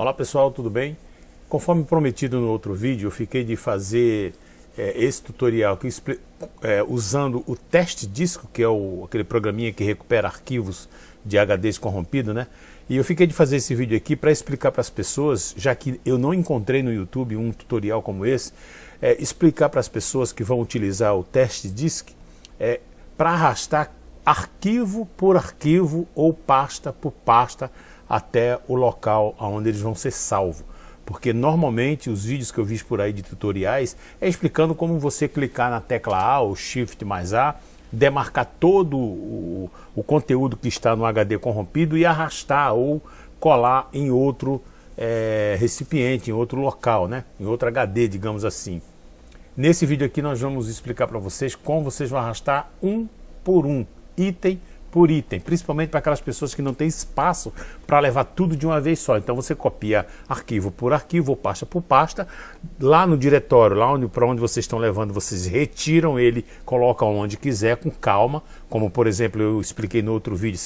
Olá pessoal, tudo bem? Conforme prometido no outro vídeo, eu fiquei de fazer é, esse tutorial que, é, usando o teste disco, que é o, aquele programinha que recupera arquivos de HDs corrompido, né? E eu fiquei de fazer esse vídeo aqui para explicar para as pessoas, já que eu não encontrei no YouTube um tutorial como esse, é, explicar para as pessoas que vão utilizar o teste disc é, para arrastar arquivo por arquivo ou pasta por pasta até o local onde eles vão ser salvos. Porque normalmente os vídeos que eu vi por aí de tutoriais é explicando como você clicar na tecla A ou Shift mais A, demarcar todo o, o conteúdo que está no HD corrompido e arrastar ou colar em outro é, recipiente, em outro local, né? em outro HD, digamos assim. Nesse vídeo aqui nós vamos explicar para vocês como vocês vão arrastar um por um, item por item, principalmente para aquelas pessoas que não têm espaço para levar tudo de uma vez só. Então você copia arquivo por arquivo ou pasta por pasta, lá no diretório, lá onde, para onde vocês estão levando, vocês retiram ele, colocam onde quiser, com calma, como por exemplo eu expliquei no outro vídeo,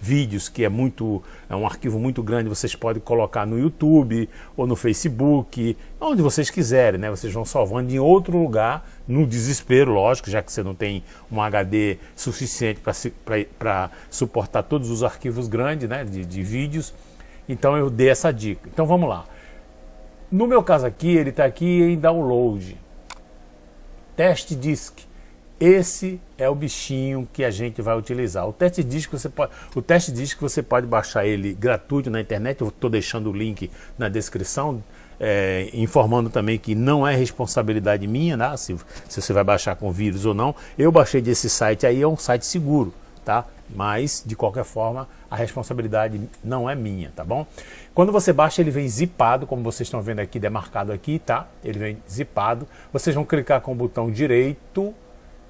vídeos que é muito é um arquivo muito grande, vocês podem colocar no YouTube ou no Facebook, onde vocês quiserem, né? Vocês vão salvando em outro lugar, no desespero, lógico, já que você não tem um HD suficiente para suportar todos os arquivos grandes, né, de, de vídeos. Então eu dei essa dica. Então vamos lá. No meu caso aqui, ele está aqui em download. Teste disk. Esse é o bichinho que a gente vai utilizar. O teste disk você pode, o teste disk você pode baixar ele gratuito na internet. Eu estou deixando o link na descrição, é, informando também que não é responsabilidade minha, né? se, se você vai baixar com vírus ou não. Eu baixei desse site aí, é um site seguro, tá? Mas de qualquer forma a responsabilidade não é minha, tá bom? Quando você baixa ele vem zipado, como vocês estão vendo aqui, demarcado aqui, tá? Ele vem zipado. Vocês vão clicar com o botão direito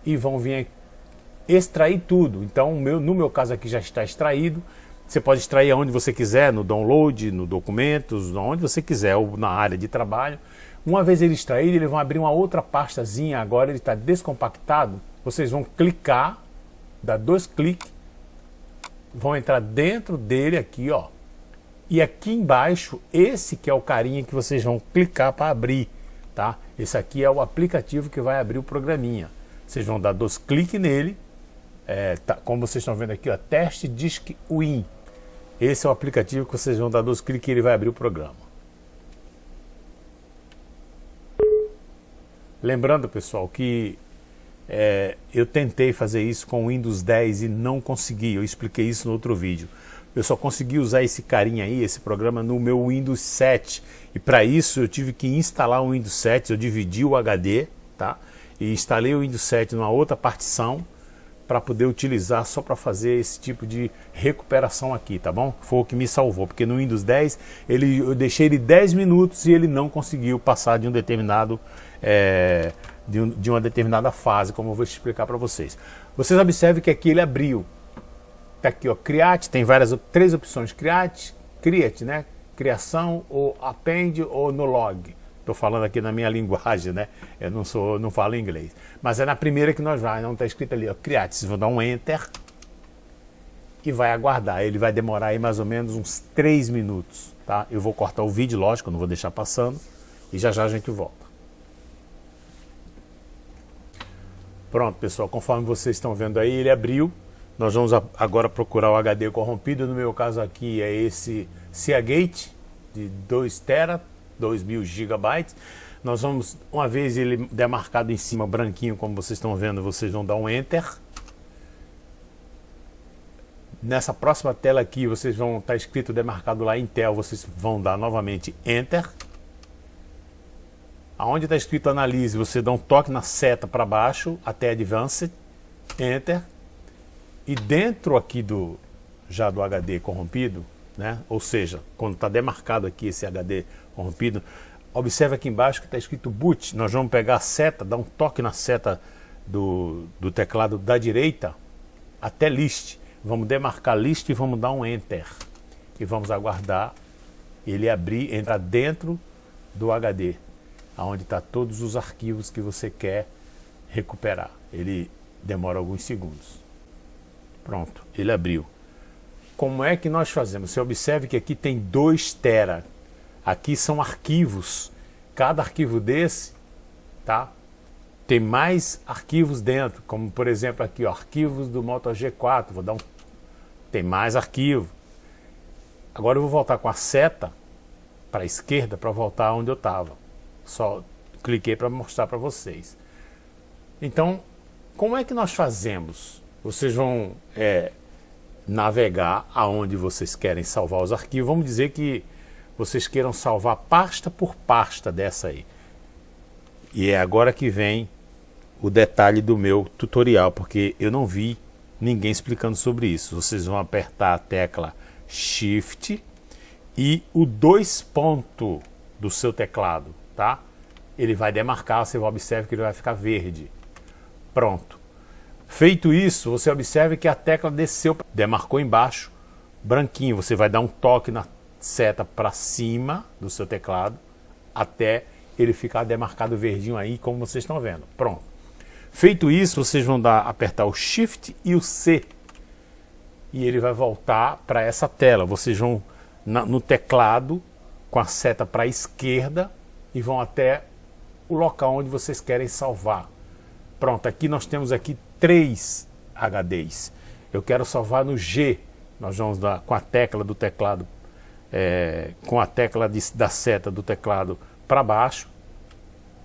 e vão vir extrair tudo. Então, meu, no meu caso aqui já está extraído. Você pode extrair aonde você quiser, no download, no documentos, onde você quiser, ou na área de trabalho. Uma vez ele extraído, eles vão abrir uma outra pastazinha, agora ele está descompactado. Vocês vão clicar, dar dois cliques, vão entrar dentro dele aqui, ó. E aqui embaixo, esse que é o carinha que vocês vão clicar para abrir, tá? Esse aqui é o aplicativo que vai abrir o programinha. Vocês vão dar dois cliques nele, é, tá, como vocês estão vendo aqui, ó, teste Disk Win. Esse é o aplicativo que vocês vão dar dois cliques e ele vai abrir o programa. Lembrando, pessoal, que é, eu tentei fazer isso com o Windows 10 e não consegui, eu expliquei isso no outro vídeo. Eu só consegui usar esse carinha aí, esse programa, no meu Windows 7. E para isso eu tive que instalar o Windows 7, eu dividi o HD, tá? E instalei o Windows 7 numa outra partição para poder utilizar só para fazer esse tipo de recuperação aqui, tá bom? Foi o que me salvou, porque no Windows 10 ele, eu deixei ele 10 minutos e ele não conseguiu passar de um determinado é, de, um, de, uma determinada fase, como eu vou explicar para vocês. Vocês observem que aqui ele abriu, tá aqui ó, Create, tem várias, três opções, Create, Create, né? Criação, ou Append, ou no Log. Estou falando aqui na minha linguagem, né? Eu não sou, não falo inglês. Mas é na primeira que nós vamos, não está escrito ali, ó. Vocês vão dar um Enter e vai aguardar. Ele vai demorar aí mais ou menos uns 3 minutos, tá? Eu vou cortar o vídeo, lógico, não vou deixar passando. E já já a gente volta. Pronto, pessoal, conforme vocês estão vendo aí, ele abriu. Nós vamos agora procurar o HD corrompido. No meu caso aqui é esse Seagate de 2 TB 2.000 gigabytes. Nós vamos, uma vez ele demarcado em cima, branquinho, como vocês estão vendo, vocês vão dar um Enter. Nessa próxima tela aqui, vocês vão estar tá escrito demarcado lá Intel, vocês vão dar novamente Enter. Aonde está escrito Analise, você dá um toque na seta para baixo, até Advanced, Enter. E dentro aqui do já do HD corrompido, né? ou seja, quando está demarcado aqui esse HD corrompido, observe aqui embaixo que está escrito boot, nós vamos pegar a seta, dar um toque na seta do, do teclado da direita até list, vamos demarcar list e vamos dar um enter e vamos aguardar ele abrir, entrar dentro do HD, aonde está todos os arquivos que você quer recuperar. Ele demora alguns segundos. Pronto, ele abriu. Como é que nós fazemos? Você observe que aqui tem 2 tera. Aqui são arquivos. Cada arquivo desse, tá? Tem mais arquivos dentro, como por exemplo aqui, ó, arquivos do Moto G4. Vou dar um. Tem mais arquivo. Agora eu vou voltar com a seta para a esquerda para voltar onde eu estava. Só cliquei para mostrar para vocês. Então, como é que nós fazemos? Vocês vão é, navegar aonde vocês querem salvar os arquivos. Vamos dizer que vocês queiram salvar pasta por pasta dessa aí. E é agora que vem o detalhe do meu tutorial, porque eu não vi ninguém explicando sobre isso. Vocês vão apertar a tecla Shift e o dois ponto do seu teclado, tá? Ele vai demarcar, você observa que ele vai ficar verde. Pronto. Feito isso, você observa que a tecla desceu, demarcou embaixo, branquinho. Você vai dar um toque na seta para cima do seu teclado até ele ficar demarcado verdinho aí, como vocês estão vendo. Pronto. Feito isso, vocês vão dar, apertar o Shift e o C. E ele vai voltar para essa tela. Vocês vão na, no teclado com a seta para a esquerda e vão até o local onde vocês querem salvar. Pronto, aqui nós temos aqui três HDs. Eu quero salvar no G. Nós vamos dar com a tecla do teclado, é, com a tecla de, da seta do teclado para baixo.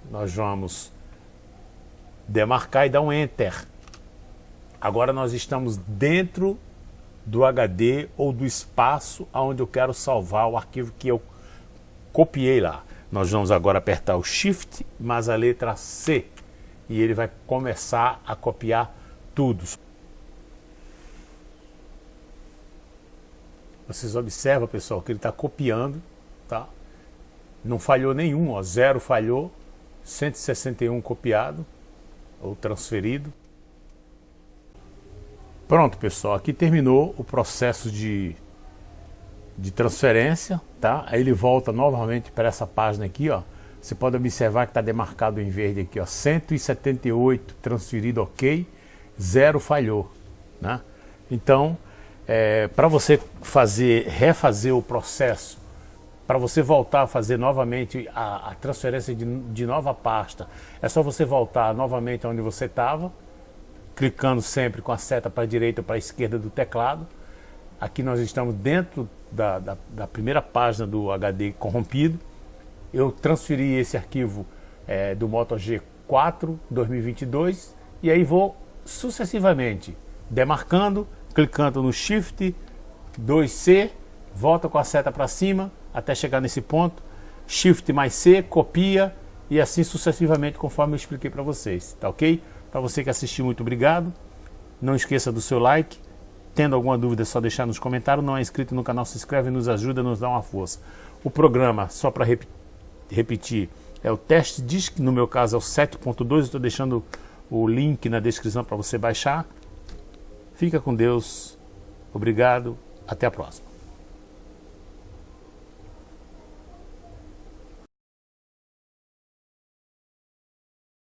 Nós vamos demarcar e dar um Enter. Agora nós estamos dentro do HD ou do espaço onde eu quero salvar o arquivo que eu copiei lá. Nós vamos agora apertar o Shift mais a letra C e ele vai começar a copiar tudo. Vocês observam, pessoal, que ele está copiando, tá? Não falhou nenhum, ó, zero falhou, 161 copiado ou transferido. Pronto, pessoal, aqui terminou o processo de, de transferência, tá? Aí ele volta novamente para essa página aqui, ó. Você pode observar que está demarcado em verde aqui, ó, 178 transferido ok, zero falhou, né? Então, é, para você fazer, refazer o processo, para você voltar a fazer novamente a, a transferência de, de, nova pasta, é só você voltar novamente onde você estava, clicando sempre com a seta para a direita ou para a esquerda do teclado. Aqui nós estamos dentro da, da, da primeira página do HD corrompido eu transferi esse arquivo é, do Moto G4 2022 e aí vou sucessivamente demarcando, clicando no Shift 2C, volta com a seta para cima até chegar nesse ponto, Shift mais C, copia e assim sucessivamente conforme eu expliquei para vocês, tá ok? Para você que assistiu, muito obrigado. Não esqueça do seu like. Tendo alguma dúvida, é só deixar nos comentários. Não é inscrito no canal, se inscreve, nos ajuda, nos dá uma força. O programa, só para repetir, repetir, é o teste DISC, no meu caso é o 7.2, estou deixando o link na descrição para você baixar. Fica com Deus, obrigado, até a próxima.